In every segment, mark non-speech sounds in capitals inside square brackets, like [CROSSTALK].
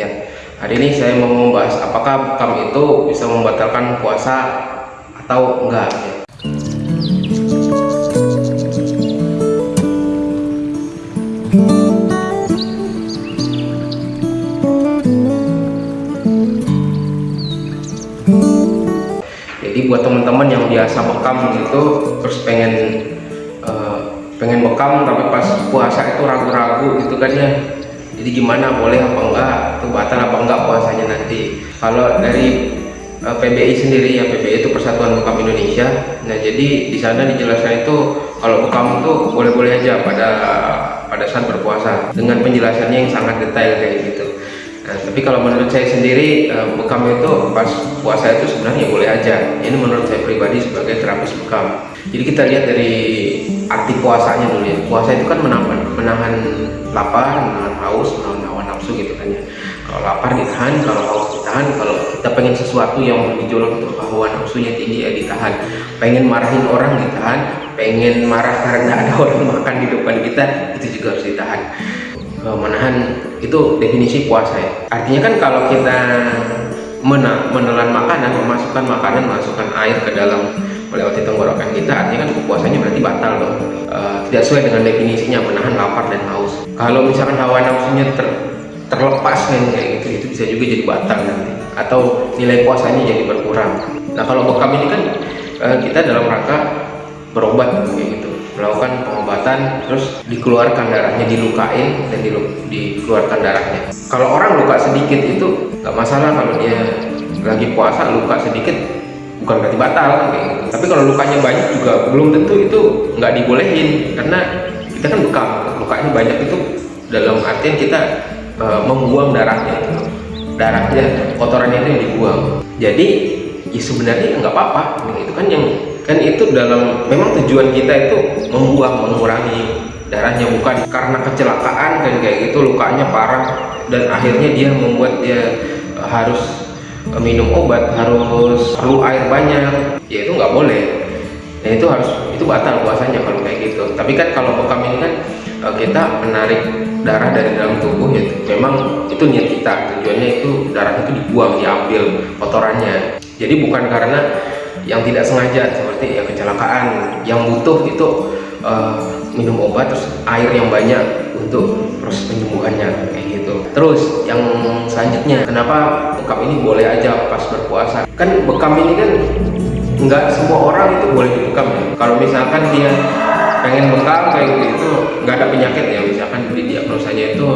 Ya, hari ini saya mau membahas apakah bekam itu bisa membatalkan puasa atau enggak. Ya. Jadi buat teman-teman yang biasa bekam gitu, terus pengen uh, pengen bekam tapi pas puasa itu ragu-ragu gitu kan ya jadi gimana boleh apa enggak itu batal apa enggak puasanya nanti kalau dari uh, eh, PBI sendiri ya PBI itu Persatuan Bekam Indonesia nah jadi di sana dijelaskan itu kalau bekam itu boleh-boleh aja pada pada saat berpuasa dengan penjelasannya yang sangat detail kayak gitu Nah, tapi kalau menurut saya sendiri uh, bekam itu pas puasa itu sebenarnya boleh aja. Ini menurut saya pribadi sebagai terapis bekam. Jadi kita lihat dari arti puasanya dulu ya. Puasa itu kan menahan, menahan lapar, menahan haus, menahan hawa nafsu gitu kan ya. Kalau lapar ditahan, kalau haus ditahan, kalau kita pengen sesuatu yang menjolok itu hawa nafsunya tinggi ya ditahan. Pengen marahin orang ditahan, pengen marah karena ada [LAUGHS] orang makan di depan kita itu juga harus ditahan Eh, menahan itu definisi puasa ya artinya kan kalau kita menelan makanan memasukkan makanan memasukkan air ke dalam melewati tenggorokan kita artinya kan puasanya berarti batal dong. E, tidak sesuai dengan definisinya menahan lapar dan haus. Kalau misalkan hawa nafsunya ter, terlepas kan kayak gitu itu bisa juga jadi batal nanti. Atau nilai puasanya jadi berkurang. Nah kalau bekam ini kan e, kita dalam rangka berobat kayak gitu. Melakukan pengobatan terus dikeluarkan darahnya dilukain dan dikeluarkan darahnya. Kalau orang luka sedikit itu nggak masalah kalau dia lagi puasa luka sedikit bukan berarti batal kayak gitu. tapi kalau lukanya banyak juga belum tentu itu nggak dibolehin karena kita kan bekam. Lukanya banyak itu dalam artian kita e, membuang darahnya. Darahnya kotorannya itu yang dibuang. Jadi ya sebenarnya nggak apa-apa. Itu kan yang kan itu dalam memang tujuan kita itu membuang mengurangi darahnya bukan karena kecelakaan kan kayak gitu lukanya parah dan akhirnya dia membuat dia harus minum obat harus perlu air banyak. Ya itu nggak boleh. Dan itu harus itu batal puasanya kalau kayak gitu. Tapi kan kalau bekam ini kan eh, kita menarik darah dari dalam tubuh ya. Memang itu niat kita. Tujuannya itu darah itu dibuang diambil kotorannya. Jadi bukan karena yang tidak sengaja seperti ya kecelakaan. Yang butuh itu uh, minum obat terus air yang banyak untuk proses penyembuhannya gitu. Terus yang selanjutnya kenapa bekam ini boleh aja pas berpuasa? Kan bekam ini kan nggak semua orang itu boleh dibekam ya. Kalau misalkan dia pengen bekam kayak gitu nggak ada penyakit ya. Misalkan di diagnosanya itu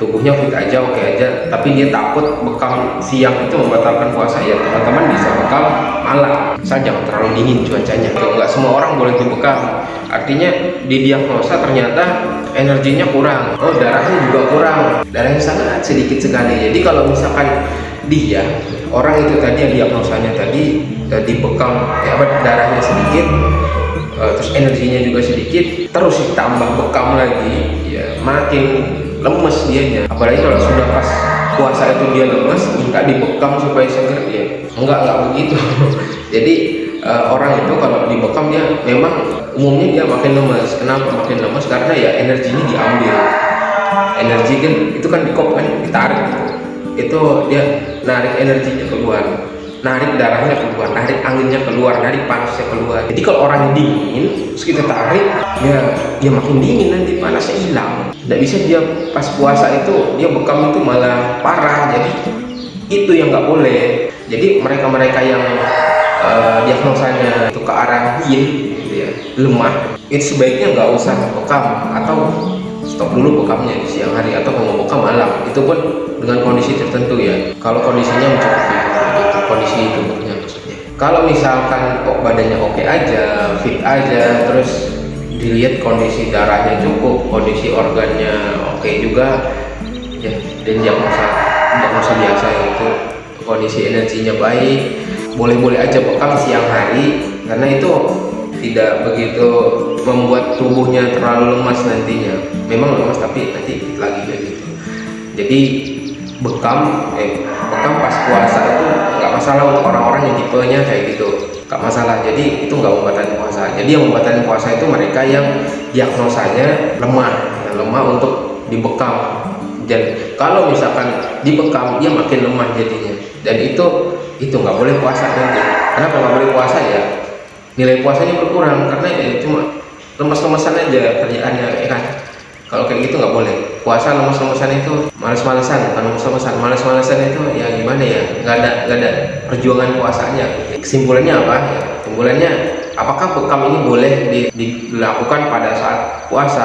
tubuhnya fit aja oke okay aja. Tapi dia takut bekam siang itu membatalkan puasa ya teman-teman bisa bekam malam. Saja terlalu dingin cuacanya. Nggak semua orang boleh dibekam. Artinya di diagnosa ternyata energinya kurang. Oh darahnya juga kurang. Darahnya sangat sedikit sekali. Jadi kalau misalkan dia orang itu tadi yang diagnosanya tadi eh, dibekam ya darahnya sedikit uh, terus energinya juga sedikit terus ditambah bekam lagi ya makin lemes dianya. Apalagi kalau sudah pas puasa itu dia lemes minta dibekam supaya seger ya enggak enggak begitu. [LAUGHS] Jadi uh, orang itu kalau dibekam dia memang umumnya dia makin lemes kenapa makin lemes karena ya energinya diambil energi kan itu kan di kan ditarik gitu. itu dia narik energinya keluar narik darahnya keluar, narik anginnya keluar, narik panasnya keluar. Jadi kalau orang dingin, terus kita tarik, ya dia makin dingin nanti panasnya hilang. Tidak bisa dia pas puasa itu dia bekam itu malah parah. Jadi itu yang nggak boleh. Jadi mereka-mereka yang uh, diagnosanya itu ke arah yin, gitu ya, lemah, itu sebaiknya nggak usah bekam atau stop dulu bekamnya di siang hari atau mau bekam malam. Itu pun dengan kondisi tertentu ya. Kalau kondisinya mencukupi kondisi tubuhnya maksudnya kalau misalkan kok badannya oke okay aja fit aja terus dilihat kondisi darahnya cukup kondisi organnya oke okay juga ya dan diagnosa diagnosa biasa itu kondisi energinya baik boleh-boleh aja bekam siang hari. Karena itu tidak begitu membuat tubuhnya terlalu lemas nantinya. Memang lemas tapi nanti lagi kayak gitu. Jadi bekam eh bekam pas puasa itu nggak masalah untuk orang-orang yang tipenya kayak gitu. Nggak masalah. Jadi itu nggak membatalkan puasa. Jadi yang membatalkan puasa itu mereka yang diagnosanya lemah. Yang lemah untuk dibekam. Dan kalau misalkan dibekam dia makin lemah jadinya. Dan itu itu nggak boleh puasa nanti kenapa nggak boleh puasa ya nilai puasanya berkurang karena ya cuma lemas-lemesan aja kerjaannya ya kan? Kalau kayak gitu nggak boleh. Puasa lemas-lemesan itu males-malesan bukan lemas-lemesan males-malesan itu ya gimana ya? Nggak ada nggak ada perjuangan puasanya. Kesimpulannya apa? Ya kesimpulannya apakah bekam ini boleh dilakukan pada saat puasa?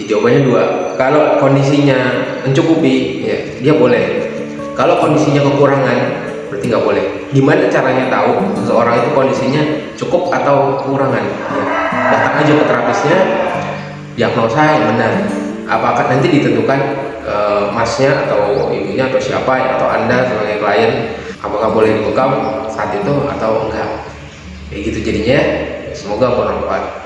Ya, jawabannya dua. Kalau kondisinya mencukupi ya dia boleh. Kalau kondisinya kekurangan berarti nggak boleh. Gimana caranya tahu seseorang itu kondisinya cukup atau kekurangan? Ya, datang aja ke terapisnya diagnosa yang benar. Apakah nanti ditentukan e, masnya atau ibunya atau siapa atau anda sebagai klien apakah boleh dibekam saat itu atau enggak? Kayak gitu jadinya. Semoga bermanfaat